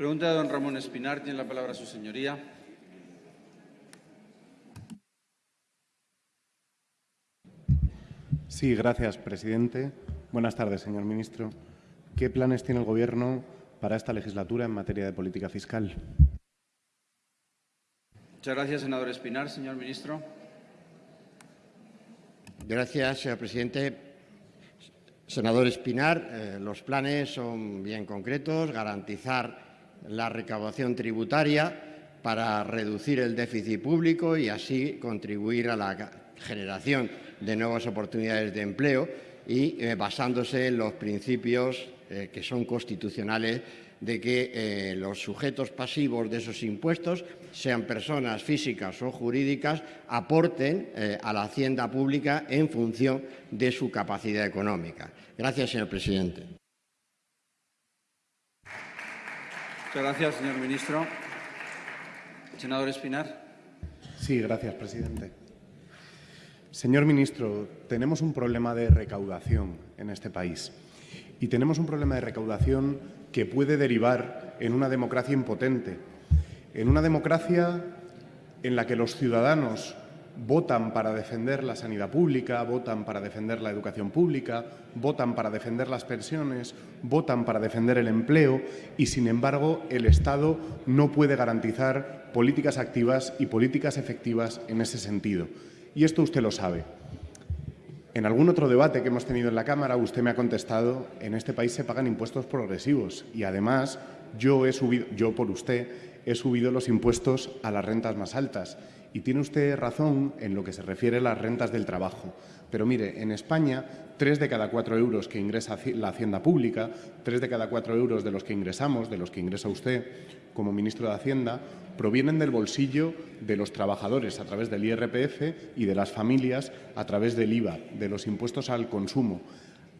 Pregunta de don Ramón Espinar. Tiene la palabra su señoría. Sí, gracias, presidente. Buenas tardes, señor ministro. ¿Qué planes tiene el Gobierno para esta legislatura en materia de política fiscal? Muchas gracias, senador Espinar. Señor ministro. Gracias, señor presidente. Senador Espinar, eh, los planes son bien concretos, garantizar la recaudación tributaria para reducir el déficit público y así contribuir a la generación de nuevas oportunidades de empleo y eh, basándose en los principios eh, que son constitucionales de que eh, los sujetos pasivos de esos impuestos, sean personas físicas o jurídicas, aporten a la hacienda pública en función de su capacidad económica. Gracias, señor presidente. Muchas gracias, señor ministro. Senador Espinar. Sí, gracias, presidente. Señor ministro, tenemos un problema de recaudación en este país y tenemos un problema de recaudación que puede derivar en una democracia impotente, en una democracia en la que los ciudadanos votan para defender la sanidad pública, votan para defender la educación pública, votan para defender las pensiones, votan para defender el empleo y, sin embargo, el Estado no puede garantizar políticas activas y políticas efectivas en ese sentido. Y esto usted lo sabe. En algún otro debate que hemos tenido en la Cámara, usted me ha contestado, en este país se pagan impuestos progresivos y, además, yo, he subido, yo por usted he subido los impuestos a las rentas más altas. Y tiene usted razón en lo que se refiere a las rentas del trabajo. Pero mire, en España, tres de cada cuatro euros que ingresa la Hacienda Pública, tres de cada cuatro euros de los que ingresamos, de los que ingresa usted como ministro de Hacienda, provienen del bolsillo de los trabajadores a través del IRPF y de las familias a través del IVA, de los impuestos al consumo.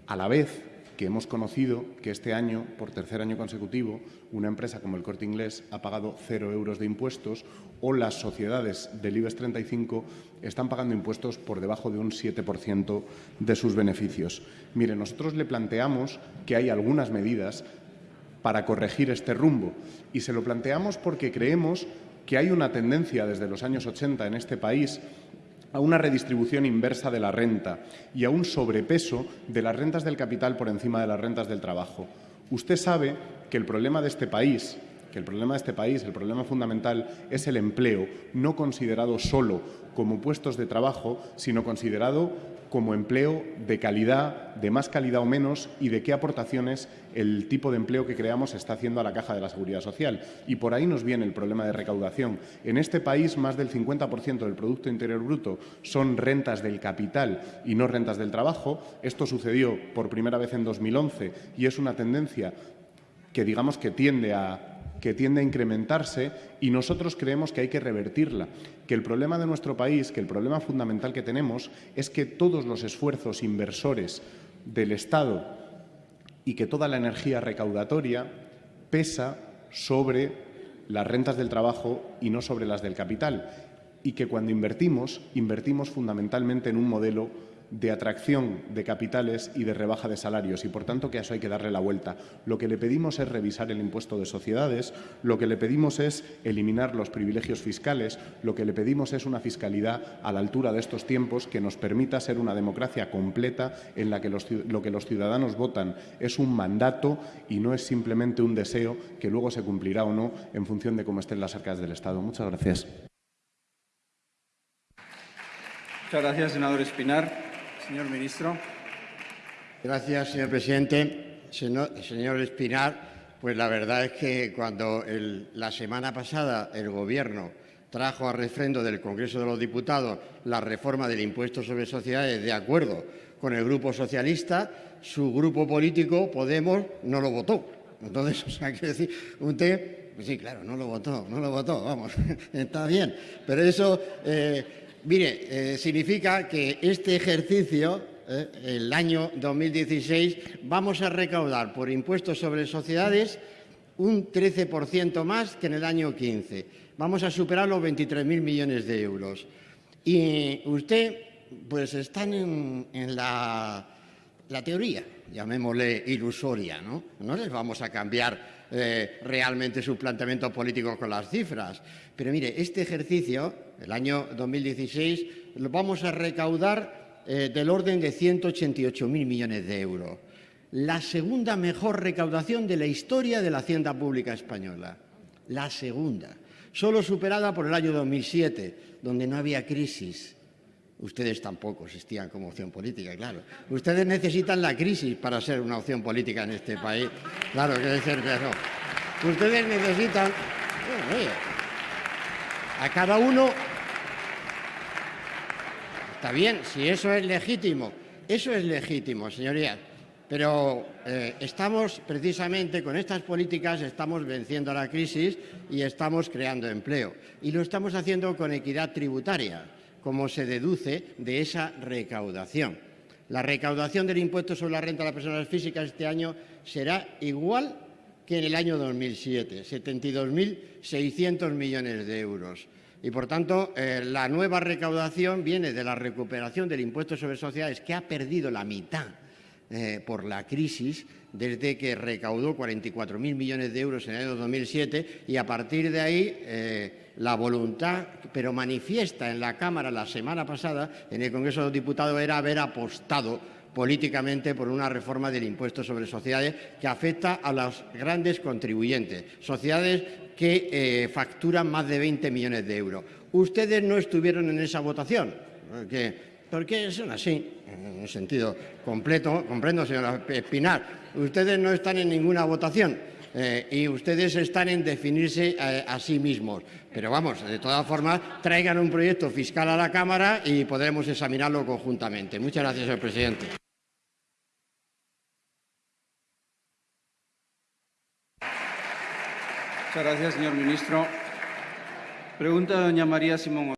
A la vez, que hemos conocido que este año, por tercer año consecutivo, una empresa como el Corte Inglés ha pagado cero euros de impuestos o las sociedades del IBEX 35 están pagando impuestos por debajo de un 7% de sus beneficios. Mire, nosotros le planteamos que hay algunas medidas para corregir este rumbo y se lo planteamos porque creemos que hay una tendencia desde los años 80 en este país a una redistribución inversa de la renta y a un sobrepeso de las rentas del capital por encima de las rentas del trabajo. Usted sabe que el problema de este país que el problema de este país, el problema fundamental, es el empleo, no considerado solo como puestos de trabajo, sino considerado como empleo de calidad, de más calidad o menos, y de qué aportaciones el tipo de empleo que creamos está haciendo a la caja de la seguridad social. Y por ahí nos viene el problema de recaudación. En este país, más del 50% del Producto Interior Bruto son rentas del capital y no rentas del trabajo. Esto sucedió por primera vez en 2011 y es una tendencia que digamos que tiende a que tiende a incrementarse y nosotros creemos que hay que revertirla, que el problema de nuestro país, que el problema fundamental que tenemos es que todos los esfuerzos inversores del Estado y que toda la energía recaudatoria pesa sobre las rentas del trabajo y no sobre las del capital. Y que cuando invertimos, invertimos fundamentalmente en un modelo de atracción de capitales y de rebaja de salarios y, por tanto, que a eso hay que darle la vuelta. Lo que le pedimos es revisar el impuesto de sociedades, lo que le pedimos es eliminar los privilegios fiscales, lo que le pedimos es una fiscalidad a la altura de estos tiempos que nos permita ser una democracia completa en la que lo que los ciudadanos votan es un mandato y no es simplemente un deseo que luego se cumplirá o no en función de cómo estén las arcas del Estado. Muchas gracias. Muchas gracias, senador Espinar. Señor ministro. Gracias, señor presidente. Señor, Espinar, pues la verdad es que cuando la semana pasada el Gobierno trajo a refrendo del Congreso de los Diputados la reforma del impuesto sobre sociedades de acuerdo con el Grupo Socialista, su grupo político, Podemos, no lo votó. Entonces, o sea, quiere decir, usted, pues sí, claro, no lo votó, no lo votó, vamos, está bien. Pero eso, eh, Mire, eh, significa que este ejercicio, eh, el año 2016, vamos a recaudar por impuestos sobre sociedades un 13% más que en el año 15. Vamos a superar los 23.000 millones de euros. Y usted, pues están en, la teoría, llamémosle ilusoria, ¿no? No les vamos a cambiar eh, realmente sus planteamientos políticos con las cifras. Pero mire, este ejercicio, el año 2016, lo vamos a recaudar eh, del orden de 188.000 millones de euros. La segunda mejor recaudación de la historia de la hacienda pública española. La segunda. Solo superada por el año 2007, donde no había crisis Ustedes tampoco existían como opción política, claro. Ustedes necesitan la crisis para ser una opción política en este país. Claro, que que no. Ustedes necesitan... a cada uno... Está bien, si eso es legítimo. Eso es legítimo, señorías. Pero eh, estamos precisamente con estas políticas, estamos venciendo la crisis y estamos creando empleo. Y lo estamos haciendo con equidad tributaria como se deduce de esa recaudación. La recaudación del impuesto sobre la renta de las personas físicas este año será igual que en el año 2007, 72.600 millones de euros. Y, por tanto, eh, la nueva recaudación viene de la recuperación del impuesto sobre sociedades, que ha perdido la mitad eh, por la crisis desde que recaudó 44.000 millones de euros en el año 2007 y a partir de ahí eh, la voluntad, pero manifiesta en la Cámara la semana pasada, en el Congreso de los Diputados, era haber apostado políticamente por una reforma del impuesto sobre sociedades que afecta a los grandes contribuyentes, sociedades que eh, facturan más de 20 millones de euros. Ustedes no estuvieron en esa votación, porque porque son así, en un sentido completo, comprendo, señora Espinar, ustedes no están en ninguna votación eh, y ustedes están en definirse eh, a sí mismos. Pero vamos, de todas formas, traigan un proyecto fiscal a la Cámara y podremos examinarlo conjuntamente. Muchas gracias, señor presidente. Muchas gracias, señor ministro. Pregunta doña María Simón.